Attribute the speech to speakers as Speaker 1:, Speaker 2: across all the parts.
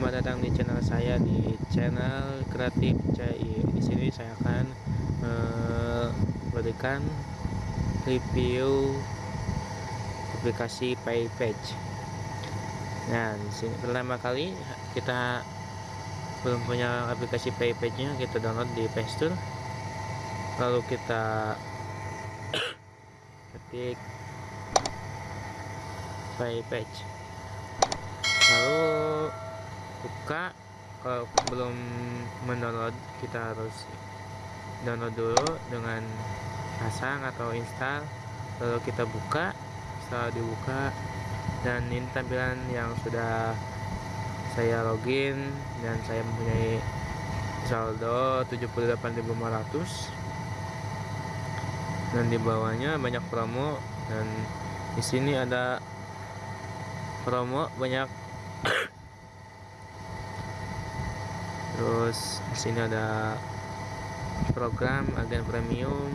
Speaker 1: Selamat datang di channel saya di channel kreatif CI. Di sini saya akan memberikan review aplikasi PayPage. Nah, di sini pertama kali kita belum punya aplikasi PayPage-nya, kita download di Play Store. Lalu kita ketik PayPage. Lalu buka kalau belum mendownload kita harus download dulu dengan pasang atau install. Lalu kita buka setelah dibuka dan ini tampilan yang sudah saya login dan saya mempunyai saldo 78.500 dan di bawahnya banyak promo dan di sini ada promo banyak terus di sini ada program agen premium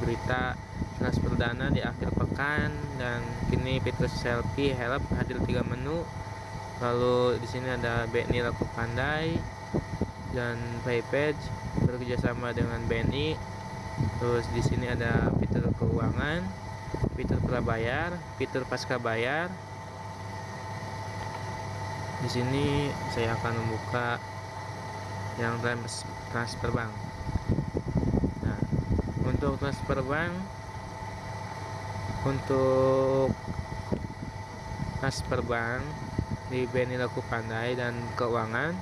Speaker 1: berita transfer dana di akhir pekan dan kini fitur selfie help hadir tiga menu. Lalu di sini ada BNI laku pandai dan PayPage bekerjasama dengan BNI terus di sini ada fitur keuangan fitur prabayar fitur pasca bayar. Di sini saya akan membuka yang transfer bank nah untuk transfer bank untuk transfer bank di BNI Laku Pandai dan keuangan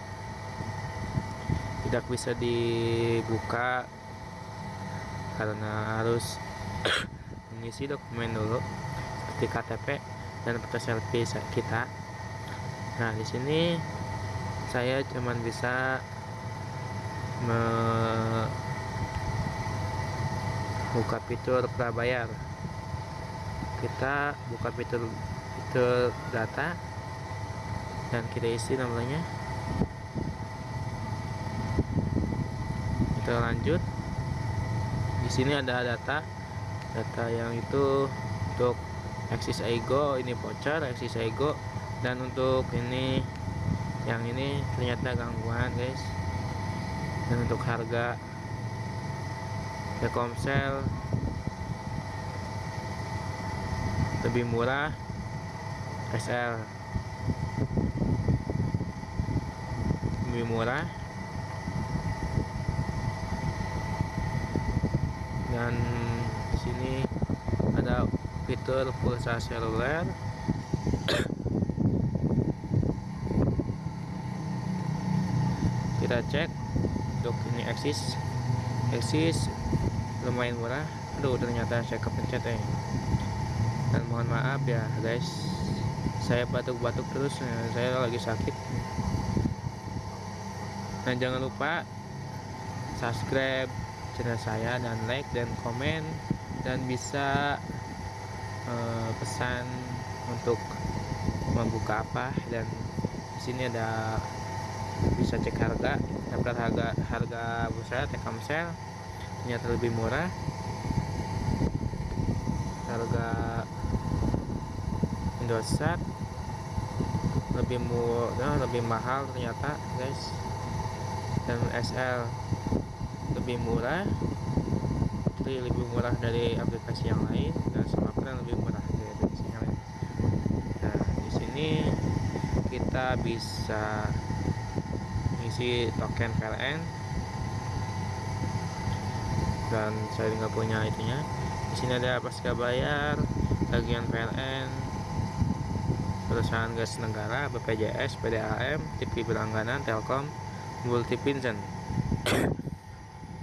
Speaker 1: tidak bisa dibuka karena harus mengisi dokumen dulu seperti KTP dan foto selfie kita. Nah di sini saya cuman bisa buka fitur prabayar kita buka fitur fitur data dan kita isi namanya. Kita lanjut. Di sini ada data data yang itu untuk Axis Ego ini voucher Axis Ego. Dan untuk ini yang ini ternyata gangguan guys dan untuk harga Telkomsel lebih murah SL lebih murah. Dan sini ada fitur pulsa seluler. Kita cek untuk ini eksis eksis lumayan murah. Aduh ternyata saya kepencet eh. Dan mohon maaf ya guys. Saya batuk-batuk terus eh, saya lagi sakit. Dan jangan lupa subscribe channel saya dan like dan komen dan bisa uh, pesan untuk membuka apa. Dan di sini ada bisa cek harga daftar harga harga bursa Telkomsel ternyata lebih murah. Harga Indosat lebih murah lebih mahal ternyata guys. Dan SL lebih murah. Jadi lebih murah dari aplikasi yang lain dan semakin lebih murah dari aplikasi yang lain. Nah di sini kita bisa isi token PLN dan saya nggak punya itunya. Di sini ada pasca bayar tagihan PLN perusahaan gas negara BPJS PDAM TV berlangganan Telkom Multi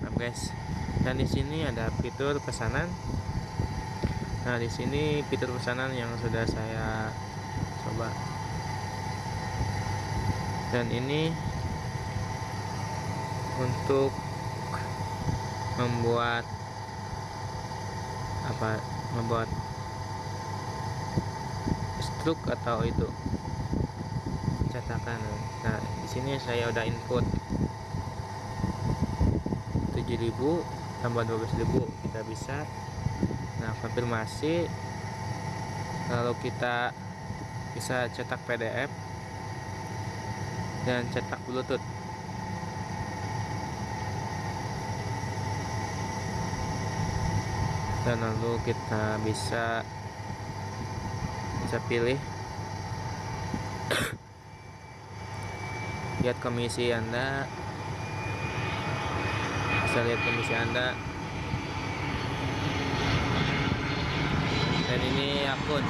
Speaker 1: nah guys. Dan di sini ada fitur pesanan. Nah di sini fitur pesanan yang sudah saya coba. Dan ini untuk membuat apa membuat struk atau itu cetakan. Nah di sini saya udah input 7000 tambah 12000 kita bisa nah konfirmasi lalu kita bisa cetak PDF dan cetak bluetooth dan lalu kita bisa bisa pilih. Lihat komisi anda. Bisa lihat komisi anda. Dan ini akun.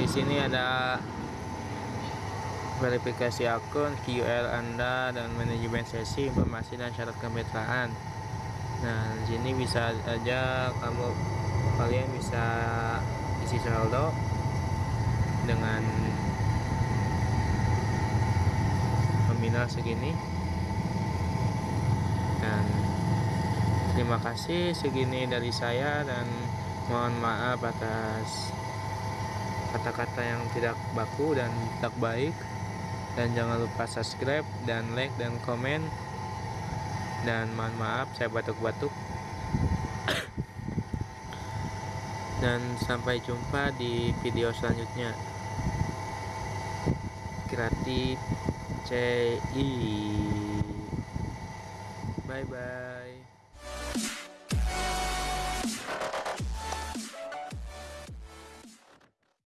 Speaker 1: Di sini ada verifikasi akun QL anda dan manajemen sesi informasi dan syarat kemitraan nah sini bisa aja kamu kalian bisa isi saldo dengan nominal segini. Dan terima kasih segini dari saya dan mohon maaf atas kata-kata yang tidak baku dan tak baik. Dan jangan lupa subscribe dan like dan komen dan mohon maaf saya batuk-batuk. Dan sampai jumpa di video selanjutnya. Kreatif CI bye bye